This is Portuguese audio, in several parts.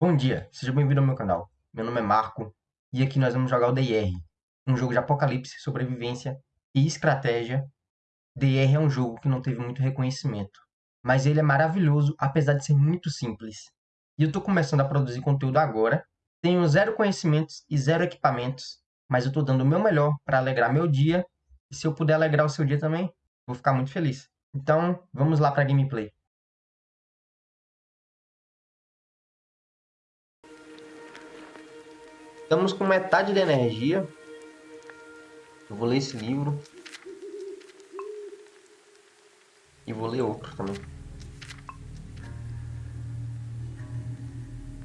Bom dia, seja bem-vindo ao meu canal. Meu nome é Marco e aqui nós vamos jogar o DIR, um jogo de apocalipse, sobrevivência e estratégia. DIR é um jogo que não teve muito reconhecimento, mas ele é maravilhoso apesar de ser muito simples. E eu estou começando a produzir conteúdo agora, tenho zero conhecimentos e zero equipamentos, mas eu estou dando o meu melhor para alegrar meu dia e se eu puder alegrar o seu dia também, vou ficar muito feliz. Então, vamos lá para a gameplay. Estamos com metade da energia. Eu vou ler esse livro. E vou ler outro também.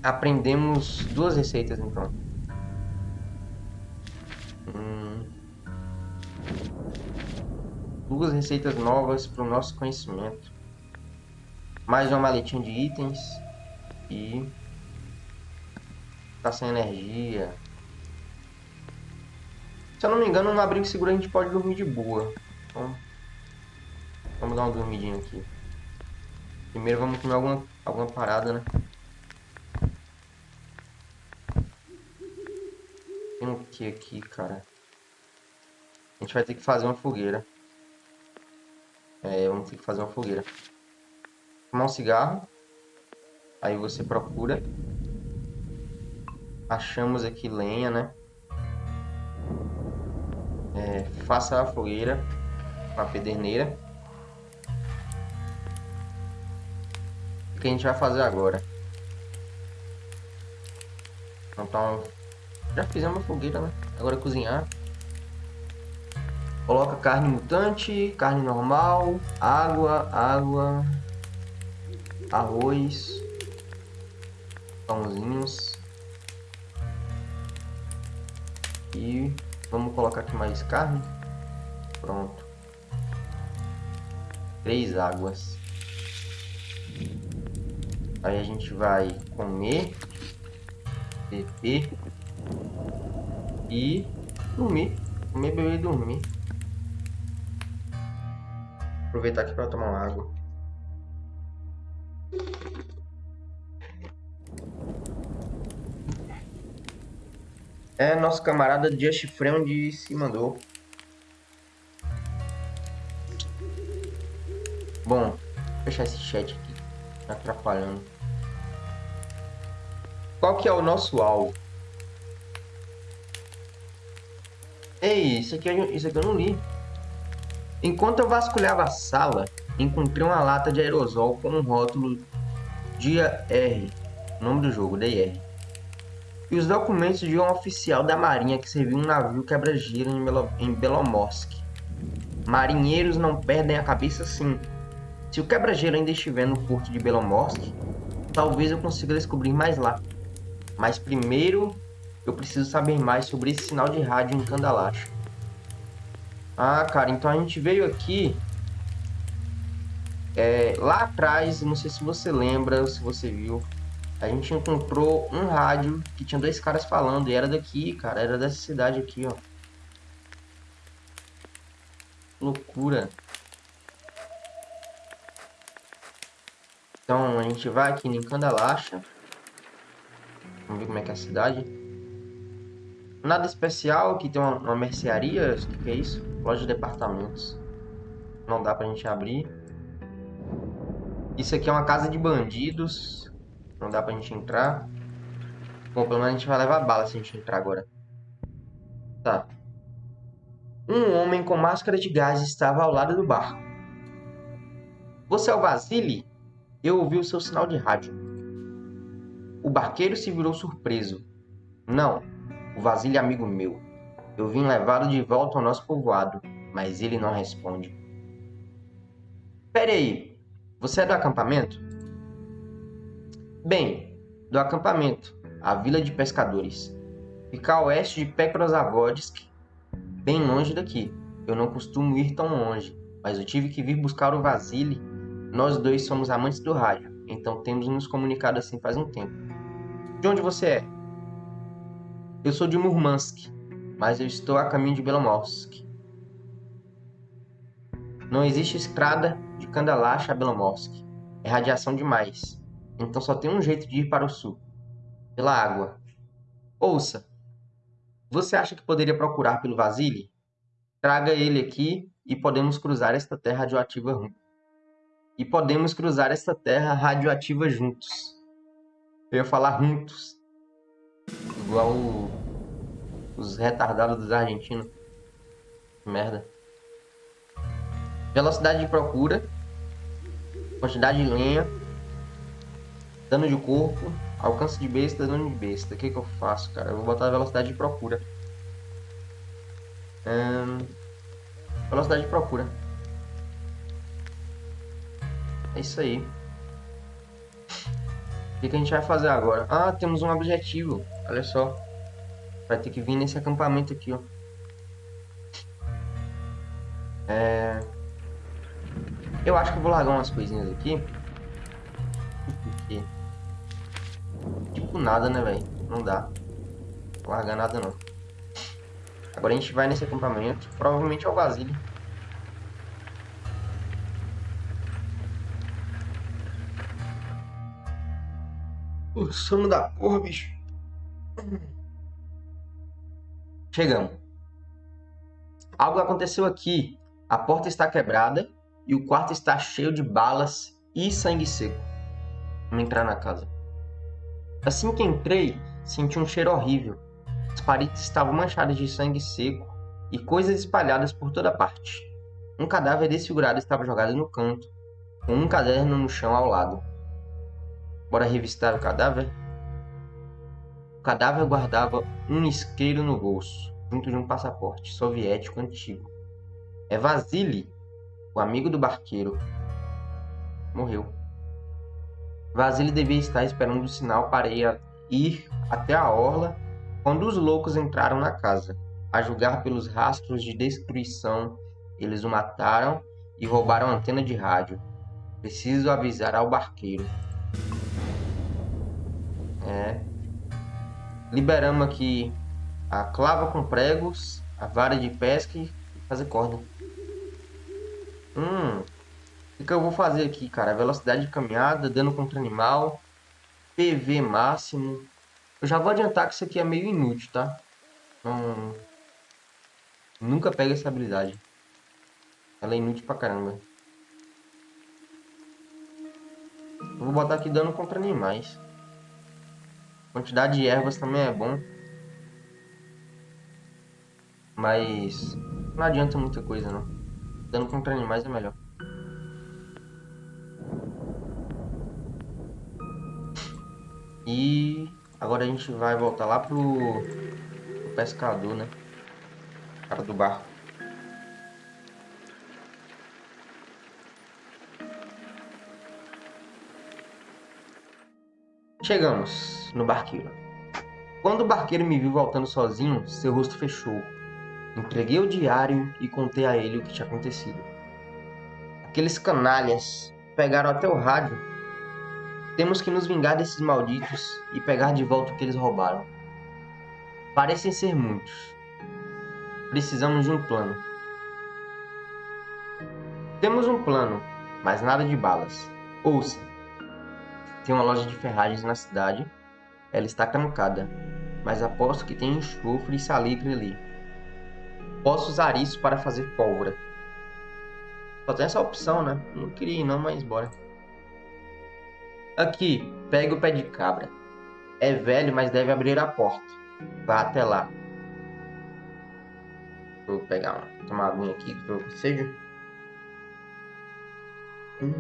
Aprendemos duas receitas então. Hum. Duas receitas novas para o nosso conhecimento. Mais uma maletinha de itens. E tá sem energia. Se eu não me engano, no abrigo seguro a gente pode dormir de boa. Então, vamos dar uma dormidinha aqui. Primeiro vamos comer alguma, alguma parada, né? Tem o que aqui, cara? A gente vai ter que fazer uma fogueira. É, vamos ter que fazer uma fogueira. Fumar um cigarro. Aí você procura Achamos aqui lenha, né? É, faça a fogueira com a pederneira. O que a gente vai fazer agora? Então, já fizemos a fogueira, né? Agora é cozinhar. Coloca carne mutante, carne normal, água, água, arroz, pãozinhos. E vamos colocar aqui mais carne. Pronto. Três águas. Aí a gente vai comer, beber e dormir. Comer, beber e dormir. Aproveitar aqui para tomar uma água. É, nosso camarada Just Friend se mandou. Bom, fechar esse chat aqui. Tá atrapalhando. Qual que é o nosso alvo? Ei, isso aqui, isso aqui eu não li. Enquanto eu vasculhava a sala, encontrei uma lata de aerosol com um rótulo Dia R. Nome do jogo, DR e os documentos de um oficial da marinha que serviu um navio quebra-gelo em, Belo, em Belomorsk. Marinheiros não perdem a cabeça sim. Se o quebra-gelo ainda estiver no porto de Belomorsk, talvez eu consiga descobrir mais lá. Mas primeiro, eu preciso saber mais sobre esse sinal de rádio em Kandalash. Ah, cara, então a gente veio aqui... É, lá atrás, não sei se você lembra, ou se você viu, a gente encontrou um rádio que tinha dois caras falando e era daqui, cara, era dessa cidade aqui, ó. Loucura. Então a gente vai aqui em Candalacha. Vamos ver como é que é a cidade. Nada especial, aqui tem uma, uma mercearia, o que, que é isso? Loja de departamentos. Não dá pra gente abrir. Isso aqui é uma casa de bandidos. Não dá pra gente entrar. Bom, pelo menos a gente vai levar bala se a gente entrar agora. Tá. Um homem com máscara de gás estava ao lado do barco. Você é o Vasily? Eu ouvi o seu sinal de rádio. O barqueiro se virou surpreso. Não, o Vasily é amigo meu. Eu vim levá-lo de volta ao nosso povoado, mas ele não responde. Pere aí, você é do acampamento? Bem, do acampamento, a vila de pescadores. Fica a oeste de Petrozavodsk, bem longe daqui. Eu não costumo ir tão longe, mas eu tive que vir buscar o Vasily. Nós dois somos amantes do rádio, então temos nos comunicado assim faz um tempo. De onde você é? Eu sou de Murmansk, mas eu estou a caminho de Belomorsk. Não existe estrada de Kandalash a Belomorsk. É radiação demais. Então só tem um jeito de ir para o sul. pela água. Ouça, você acha que poderia procurar pelo Vasile? Traga ele aqui e podemos cruzar esta terra radioativa e podemos cruzar esta terra radioativa juntos. Eu ia falar juntos. Igual o... os retardados dos argentinos. Merda. Velocidade de procura. Quantidade de lenha. Dano de corpo. Alcance de besta, dano de besta. O que, que eu faço, cara? Eu vou botar velocidade de procura. Velocidade de procura. É isso aí. O que, que a gente vai fazer agora? Ah, temos um objetivo. Olha só. Vai ter que vir nesse acampamento aqui, ó. É... Eu acho que eu vou largar umas coisinhas aqui. Porque... Tipo nada, né, velho? Não dá. Vou largar nada, não. Agora a gente vai nesse acampamento. Provavelmente é o Vasile. O sono da porra, bicho. Chegamos. Algo aconteceu aqui. A porta está quebrada e o quarto está cheio de balas e sangue seco. Vamos entrar na casa. Assim que entrei, senti um cheiro horrível. As paredes estavam manchadas de sangue seco e coisas espalhadas por toda parte. Um cadáver desfigurado estava jogado no canto, com um caderno no chão ao lado. Bora revistar o cadáver? O cadáver guardava um isqueiro no bolso, junto de um passaporte soviético antigo. É Vasily, o amigo do barqueiro. Morreu. Vasily devia estar esperando o sinal para ir até a orla quando os loucos entraram na casa. A julgar pelos rastros de destruição, eles o mataram e roubaram a antena de rádio. Preciso avisar ao barqueiro. É. Liberamos aqui a clava com pregos, a vara de pesca e fazer corda. Hum. O que eu vou fazer aqui, cara? Velocidade de caminhada, dano contra animal, PV máximo. Eu já vou adiantar que isso aqui é meio inútil, tá? Não... Nunca pega essa habilidade. Ela é inútil pra caramba. Eu vou botar aqui dano contra animais. Quantidade de ervas também é bom. Mas não adianta muita coisa não. Dano contra animais é melhor. E agora a gente vai voltar lá pro, pro pescador, né? Cara do barco. Chegamos no barqueiro. Quando o barqueiro me viu voltando sozinho, seu rosto fechou. Entreguei o diário e contei a ele o que tinha acontecido. Aqueles canalhas pegaram até o rádio. Temos que nos vingar desses malditos e pegar de volta o que eles roubaram. Parecem ser muitos. Precisamos de um plano. Temos um plano, mas nada de balas. Ouça. Tem uma loja de ferragens na cidade. Ela está trancada, mas aposto que tem enxofre e salitre ali. Posso usar isso para fazer pólvora. Só tem essa opção, né? Não queria ir não, mas bora. Aqui, pega o pé de cabra. É velho, mas deve abrir a porta. Vá até lá. Vou pegar uma, tomar aguinha aqui que eu seja. Hum.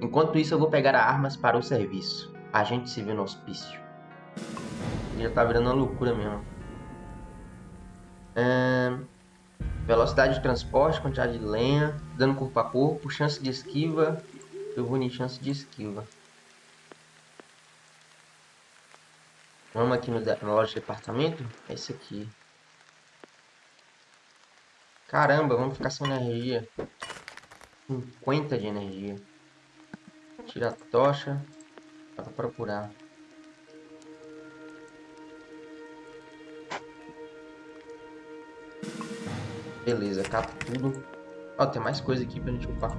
Enquanto isso, eu vou pegar armas para o serviço. A gente se vê no hospício. Já tá virando uma loucura mesmo. Velocidade de transporte, quantidade de lenha, dano corpo a corpo, chance de esquiva. Eu vou em chance de esquiva. Vamos aqui no, loja de departamento. É esse aqui. Caramba, vamos ficar sem energia. 50 de energia. Tira a tocha. Dá pra procurar. Beleza, cata tudo. Ó, tem mais coisa aqui pra gente upar.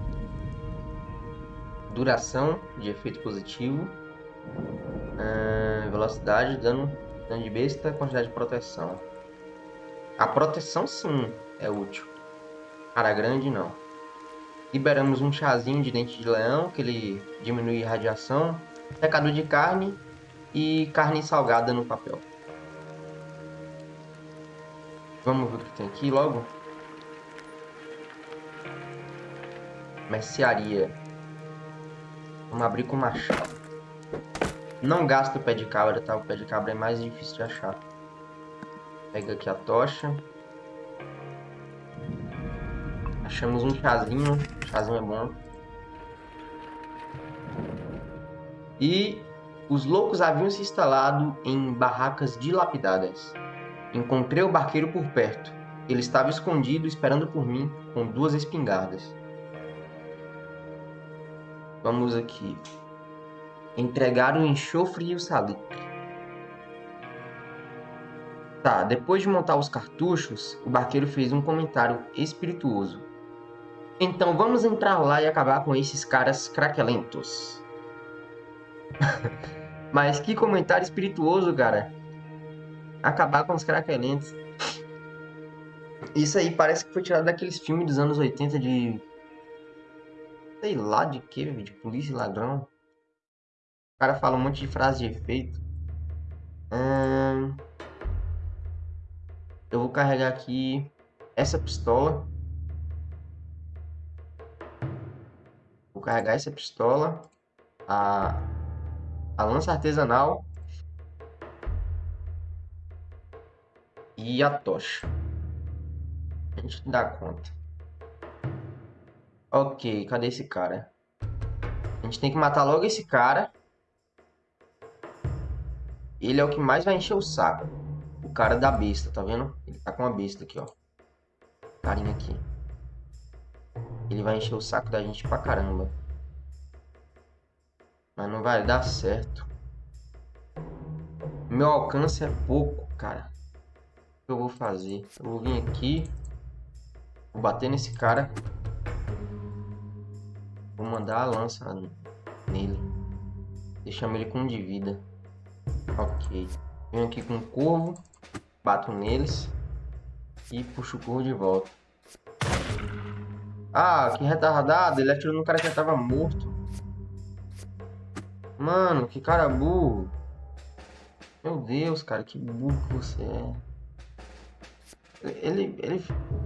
Duração de efeito positivo. Uh, velocidade, dano, dano de besta, quantidade de proteção. A proteção sim é útil. Cara grande não. Liberamos um chazinho de dente de leão, que ele diminui a radiação. Secador de carne e carne salgada no papel. Vamos ver o que tem aqui logo. Mercearia. Vamos abrir com machado. Não gasta o pé de cabra, tá? O pé de cabra é mais difícil de achar. Pega aqui a tocha. Achamos um chazinho. chazinho é bom. E os loucos haviam se instalado em barracas dilapidadas. Encontrei o barqueiro por perto. Ele estava escondido esperando por mim com duas espingardas. Vamos aqui. Entregar o enxofre e o salitre. Tá, depois de montar os cartuchos, o barqueiro fez um comentário espirituoso. Então vamos entrar lá e acabar com esses caras craquelentos. Mas que comentário espirituoso, cara acabar com os craquelentos. Isso aí parece que foi tirado daqueles filmes dos anos 80 de. Sei lá de que, de polícia e ladrão. O cara fala um monte de frase de efeito. Hum... Eu vou carregar aqui essa pistola. Vou carregar essa pistola. A, a lança artesanal e a tocha. A gente dá conta. Ok, cadê esse cara? A gente tem que matar logo esse cara. Ele é o que mais vai encher o saco. O cara da besta, tá vendo? Ele tá com a besta aqui, ó. Carinha aqui. Ele vai encher o saco da gente pra caramba. Mas não vai dar certo. Meu alcance é pouco, cara que eu vou fazer? Eu vou vir aqui. Vou bater nesse cara. Vou mandar a lança nele. Deixamos ele com um de vida. Ok. Venho aqui com o corvo. Bato neles. E puxo o corvo de volta. Ah, que retardado. Ele atirou no cara que já tava morto. Mano, que cara burro. Meu Deus, cara, que burro que você é. Ele, ele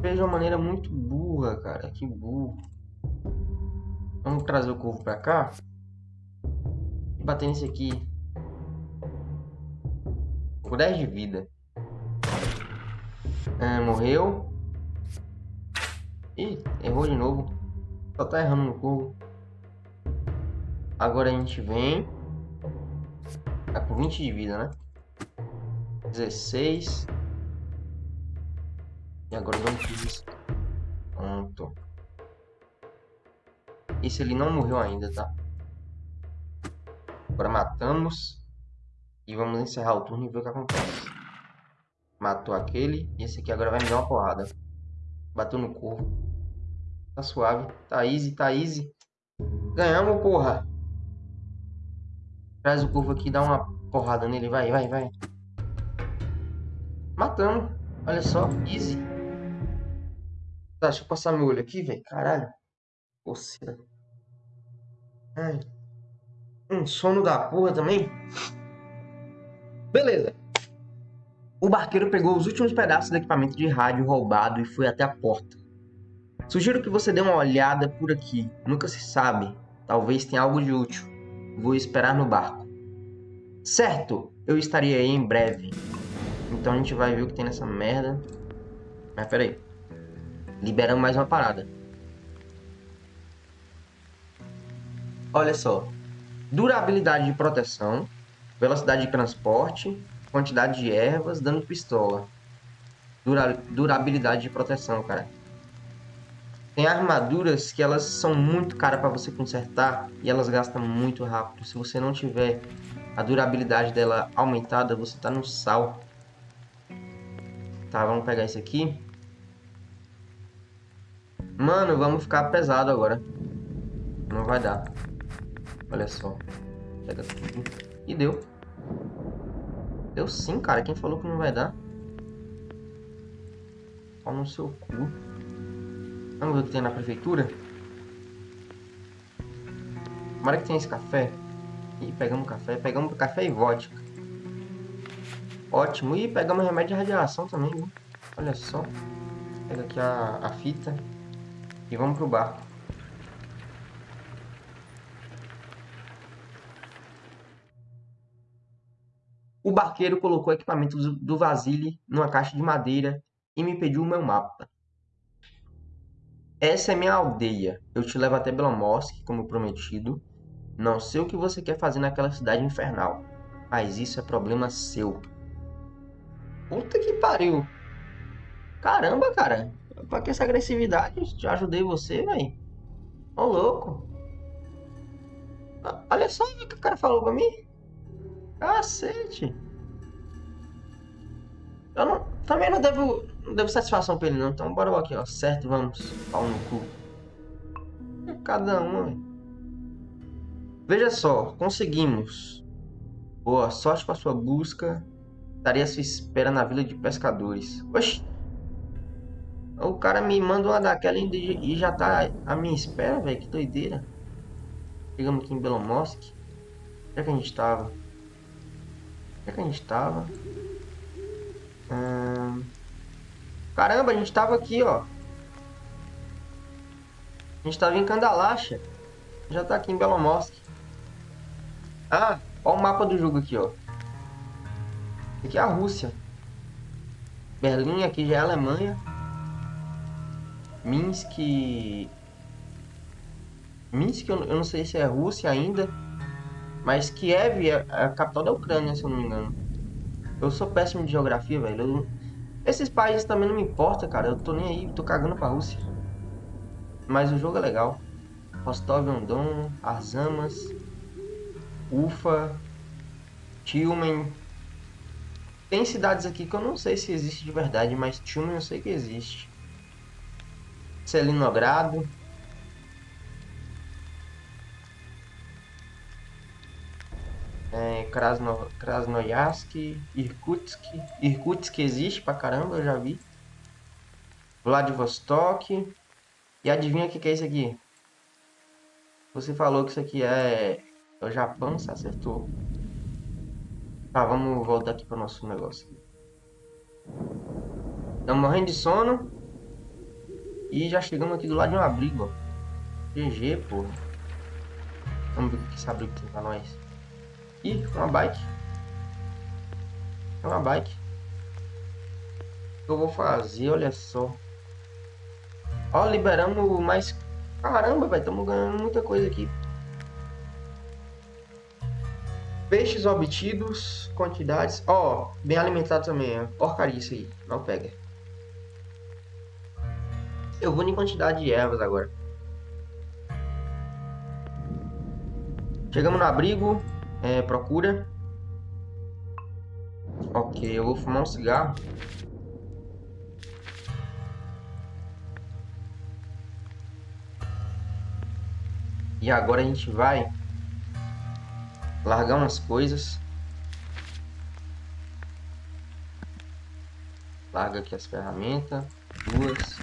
fez de uma maneira muito burra, cara. Que burro. Vamos trazer o corvo pra cá. E bater nesse aqui. Com 10 de vida. É, morreu. Ih, errou de novo. Só tá errando no corvo. Agora a gente vem. Tá com 20 de vida, né? 16. E agora vamos isso. Pronto. Esse ali não morreu ainda, tá? Agora matamos. E vamos encerrar o turno e ver o que acontece. Matou aquele. E esse aqui agora vai me dar uma porrada. Bateu no corvo. Tá suave. Tá easy, tá easy. Ganhamos, porra. Traz o corvo aqui dá uma porrada nele. Vai, vai, vai. Matamos. Olha só. Easy. Tá, deixa eu passar meu olho aqui, velho. Caralho. Coceira. Ai. Um sono da porra também. Beleza. O barqueiro pegou os últimos pedaços do equipamento de rádio roubado e foi até a porta. Sugiro que você dê uma olhada por aqui. Nunca se sabe. Talvez tenha algo de útil. Vou esperar no barco. Certo, eu estarei aí em breve. Então a gente vai ver o que tem nessa merda. Mas peraí liberamos mais uma parada. Olha só. Durabilidade de proteção, velocidade de transporte, quantidade de ervas, dano de pistola. Dura, durabilidade de proteção, cara. Tem armaduras que elas são muito caras para você consertar e elas gastam muito rápido. Se você não tiver a durabilidade dela aumentada, você tá no sal. Tá, vamos pegar esse aqui. Mano, vamos ficar pesado agora. Não vai dar. Olha só. Pega tudo. E deu. Deu sim, cara. Quem falou que não vai dar? Pau no seu cu. Vamos ver o que tem na prefeitura? Tomara que tenha esse café. E pegamos café. Pegamos café e vodka. Ótimo. E pegamos remédio de radiação também, viu? Olha só. Pega aqui a, a fita. E vamos pro barco. Barqueiro colocou o equipamento do Vasile numa caixa de madeira e me pediu o meu mapa. Essa é minha aldeia. Eu te levo até Belomorsk, como prometido. Não sei o que você quer fazer naquela cidade infernal, mas isso é problema seu. Puta que pariu. Caramba, cara. Pra que essa agressividade? Já ajudei você, velho. Ô, louco. Olha só o que o cara falou pra mim. Cacete. Também não devo, não devo satisfação pra ele não. Então bora aqui, ó. Certo, vamos. Pau no cu. Cada um, véio. Veja só, conseguimos. Boa sorte com a sua busca. Estaria à sua espera na vila de pescadores. Oxi. O cara me manda uma daquela e já tá à minha espera, velho. Que doideira. Chegamos aqui em Belomorsk. Onde é que a gente tava? Onde é que a gente tava? Caramba, a gente tava aqui, ó. A gente tava em Kandalacha. Já tá aqui em Belomorsk. Ah, ó o mapa do jogo aqui, ó. Aqui é a Rússia. Berlim aqui já é a Alemanha. Minsk... Minsk eu não sei se é Rússia ainda. Mas Kiev é a capital da Ucrânia, se eu não me engano. Eu sou péssimo de geografia, velho. Eu... Esses países também não me importam, cara. Eu tô nem aí, tô cagando pra Rússia. Mas o jogo é legal. Rostov-on-Don, Arzamas, Ufa, Tilmen. Tem cidades aqui que eu não sei se existe de verdade, mas Tilmen eu sei que existe. Selinogrado. É, Krasno, Krasnoyarsk, Irkutsk. Irkutsk existe pra caramba, eu já vi. Vladivostok. E adivinha o que, que é isso aqui? Você falou que isso aqui é, é o Japão, você acertou. Tá, vamos voltar aqui para o nosso negócio. Estamos morrendo de sono. E já chegamos aqui do lado de um abrigo, ó. GG, porra. Vamos ver o que esse abrigo tem pra nós. Ih, uma bike. Uma bike. Eu vou fazer? Olha só. Ó, liberamos mais... Caramba, velho. Estamos ganhando muita coisa aqui. Peixes obtidos, quantidades. Ó, bem alimentado também. É porcaria isso aí. Não pega. Eu vou em quantidade de ervas agora. Chegamos no abrigo. É, procura. Ok, eu vou fumar um cigarro. E agora a gente vai largar umas coisas. Larga aqui as ferramentas. Duas.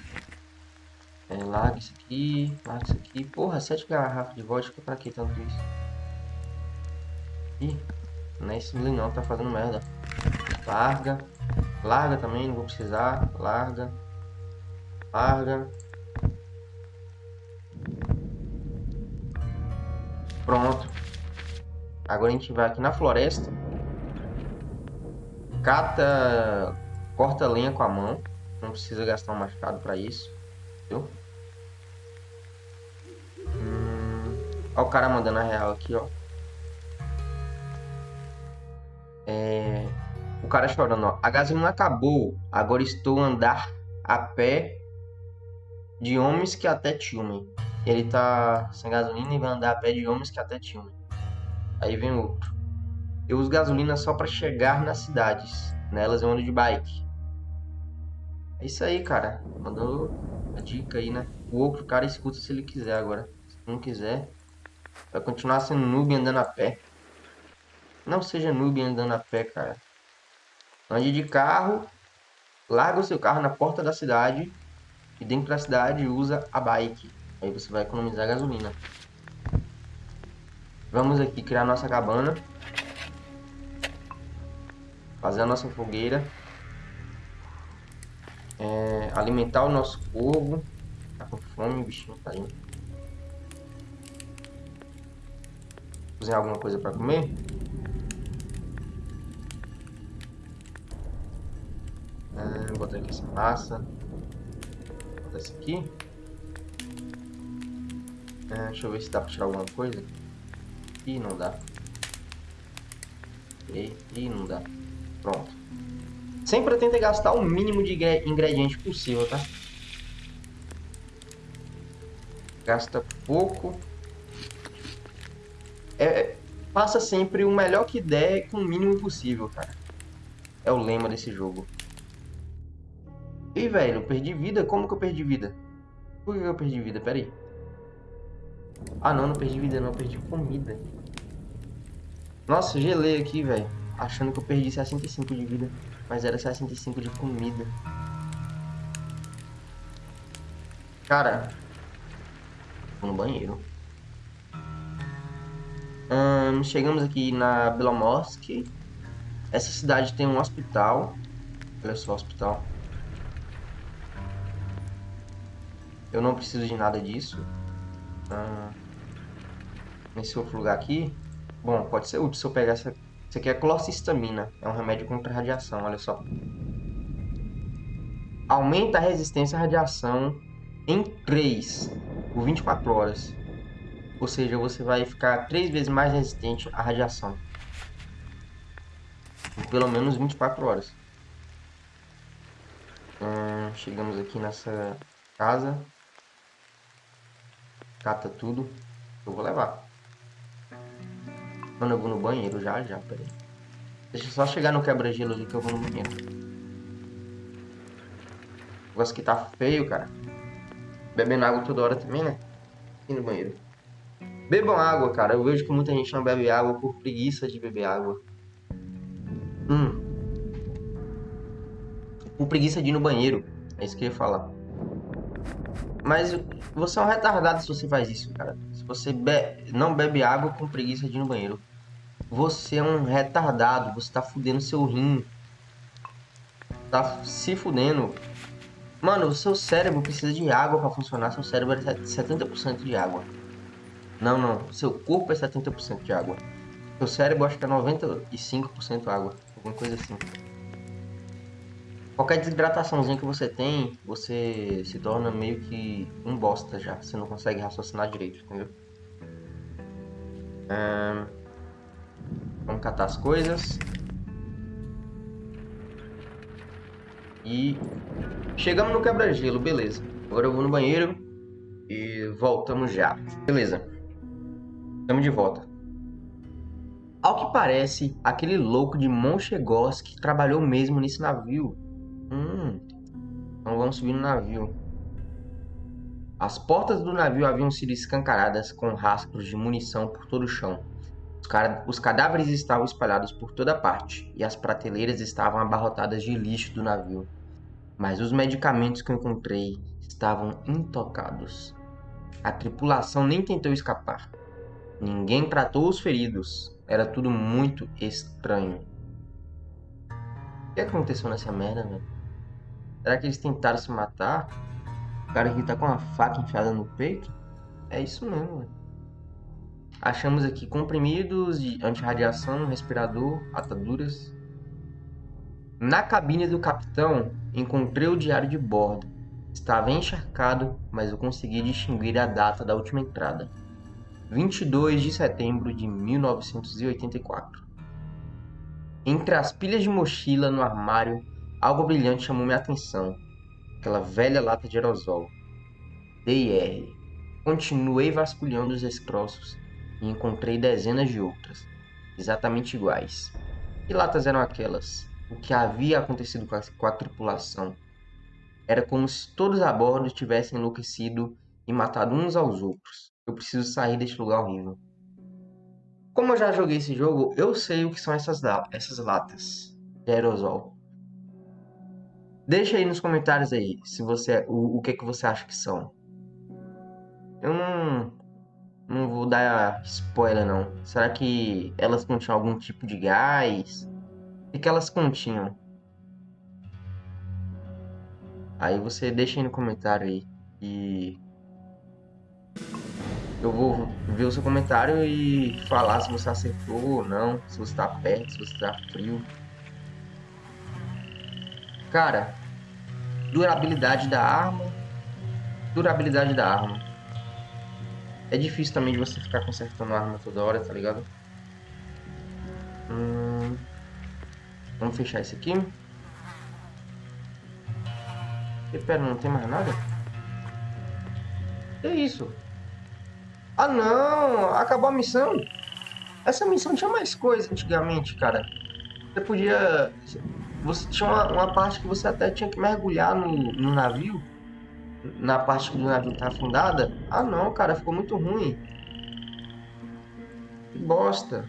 É, larga isso aqui. Larga isso aqui. Porra, sete garrafas de vodka. Pra que tanto isso? Ih, não é isso não. Tá fazendo merda. Larga. Larga também, não vou precisar. Larga. Larga. Pronto. Agora a gente vai aqui na floresta. Cata... Corta lenha com a mão. Não precisa gastar um machado para isso. Viu? Hum... Olha o cara mandando a real aqui, ó. É... O cara chorando, ó. A gasolina acabou. Agora estou a andar a pé de homens que até Tilman. Ele tá sem gasolina e vai andar a pé de homens que até Tilman. Aí vem outro. Eu uso gasolina só para chegar nas cidades. Nelas eu ando de bike. É isso aí, cara. Mandou a dica aí, né? O outro cara escuta se ele quiser agora. Se não quiser, Vai continuar sendo noob andando a pé. Não seja noob andando a pé, cara. Ande de carro, larga o seu carro na porta da cidade e dentro da cidade usa a bike. Aí você vai economizar gasolina. Vamos aqui criar nossa cabana. Fazer a nossa fogueira. É, alimentar o nosso corvo. Tá com fome, o bichinho tá indo. Cozinhar alguma coisa para comer? Botar aqui essa massa. Vou botar esse aqui. Ah, deixa eu ver se dá para tirar alguma coisa. Ih, não dá. E, ih, não dá. Pronto. Sempre tenta gastar o mínimo de ingrediente possível, tá? Gasta pouco. É, faça sempre o melhor que der com o mínimo possível, cara. É o lema desse jogo. Ih, velho, perdi vida? Como que eu perdi vida? Por que eu perdi vida? Pera aí. Ah, não, não perdi vida, não. Eu perdi comida. Nossa, gelei aqui, velho. Achando que eu perdi 65 de vida. Mas era 65 de comida. Cara. Vou no banheiro. Hum, chegamos aqui na Belomorsk. Essa cidade tem um hospital. Olha só o hospital. Eu não preciso de nada disso. Hum, nesse outro lugar aqui. Bom, pode ser útil se eu pegar essa isso aqui é clocisamina, é um remédio contra radiação, olha só. Aumenta a resistência à radiação em 3 por 24 horas. Ou seja, você vai ficar 3 vezes mais resistente à radiação. Pelo menos 24 horas. Hum, chegamos aqui nessa casa. Cata tudo. Eu vou levar. Mano, eu vou no banheiro já, já, peraí. Deixa eu só chegar no quebra-gelo ali que eu vou no banheiro. O negócio que tá feio, cara. Bebendo água toda hora também, né? E no banheiro. Bebam água, cara. Eu vejo que muita gente não bebe água por preguiça de beber água. Hum. Por preguiça de ir no banheiro. É isso que eu ia falar. Mas você é um retardado se você faz isso, cara. Se você be não bebe água com preguiça de ir no banheiro. Você é um retardado. Você tá fudendo seu rim. Tá se fudendo. Mano, o seu cérebro precisa de água para funcionar. Seu cérebro é 70% de água. Não, não. Seu corpo é 70% de água. Seu cérebro acho que é 95% água. Alguma coisa assim. Qualquer desidrataçãozinha que você tem, você se torna meio que um bosta já. Você não consegue raciocinar direito, entendeu? vamos catar as coisas. E chegamos no quebra-gelo, beleza. Agora eu vou no banheiro e voltamos já. Beleza. Estamos de volta. Ao que parece, aquele louco de Monchegosk trabalhou mesmo nesse navio Hum, então vamos subir no navio. As portas do navio haviam sido escancaradas com rastros de munição por todo o chão. Os, os cadáveres estavam espalhados por toda parte e as prateleiras estavam abarrotadas de lixo do navio. Mas os medicamentos que eu encontrei estavam intocados. A tripulação nem tentou escapar. Ninguém tratou os feridos. Era tudo muito estranho. O que aconteceu nessa merda, velho? Será que eles tentaram se matar? O cara que tá com uma faca enfiada no peito? É isso mesmo, velho. Achamos aqui comprimidos de antirradiação, respirador, ataduras. Na cabine do capitão, encontrei o diário de bordo. Estava encharcado, mas eu consegui distinguir a data da última entrada. 22 de setembro de 1984. Entre as pilhas de mochila no armário Algo brilhante chamou minha atenção. Aquela velha lata de aerosol. D&R. Continuei vasculhando os destroços e encontrei dezenas de outras, exatamente iguais. Que latas eram aquelas? O que havia acontecido com a, com a tripulação? Era como se todos a bordo tivessem enlouquecido e matado uns aos outros. Eu preciso sair deste lugar horrível. Como eu já joguei esse jogo, eu sei o que são essas, essas latas de aerosol. Deixa aí nos comentários aí se você o, o que que você acha que são. Eu não não vou dar spoiler não. Será que elas continham algum tipo de gás? O que elas continham? Aí você deixa aí no comentário aí e eu vou ver o seu comentário e falar se você acertou ou não, se você está perto, se você está frio. Cara, durabilidade da arma, durabilidade da arma. É difícil também de você ficar consertando a arma toda hora, tá ligado? Hum, vamos fechar esse aqui. E pera, não tem mais nada? Que isso? Ah não, acabou a missão. Essa missão tinha mais coisa antigamente, cara. Você podia... Você tinha uma, uma parte que você até tinha que mergulhar no, no navio na parte que o navio tá afundada. Ah não, cara, ficou muito ruim. Que bosta.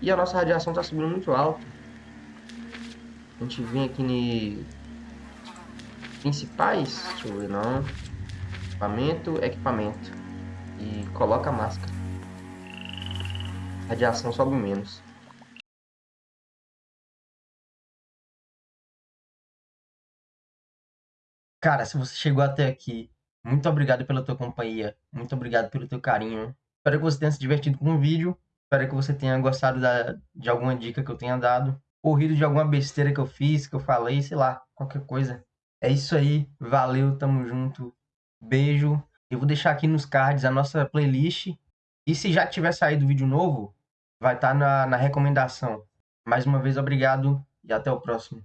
E a nossa radiação tá subindo muito alto. A gente vem aqui em principais, deixa eu ver não. Equipamento, equipamento. E coloca a máscara. Radiação sobe menos. Cara, se você chegou até aqui, muito obrigado pela tua companhia, muito obrigado pelo teu carinho. Espero que você tenha se divertido com o vídeo, espero que você tenha gostado da, de alguma dica que eu tenha dado, ou rido de alguma besteira que eu fiz, que eu falei, sei lá, qualquer coisa. É isso aí, valeu, tamo junto, beijo. Eu vou deixar aqui nos cards a nossa playlist, e se já tiver saído vídeo novo, vai estar tá na, na recomendação. Mais uma vez, obrigado e até o próximo.